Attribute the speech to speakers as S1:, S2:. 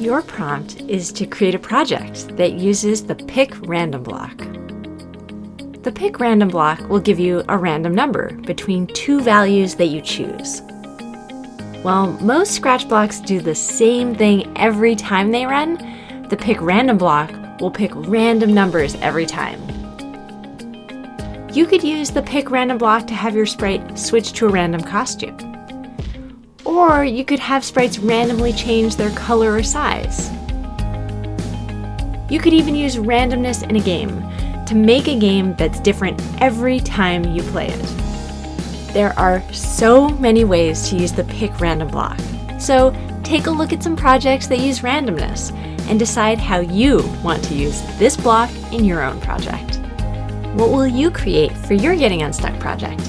S1: Your prompt is to create a project that uses the pick random block. The pick random block will give you a random number between two values that you choose. While most Scratch blocks do the same thing every time they run, the pick random block will pick random numbers every time. You could use the pick random block to have your sprite switch to a random costume. Or you could have sprites randomly change their color or size. You could even use randomness in a game to make a game that's different every time you play it. There are so many ways to use the pick random block. So take a look at some projects that use randomness and decide how you want to use this block in your own project. What will you create for your Getting Unstuck project?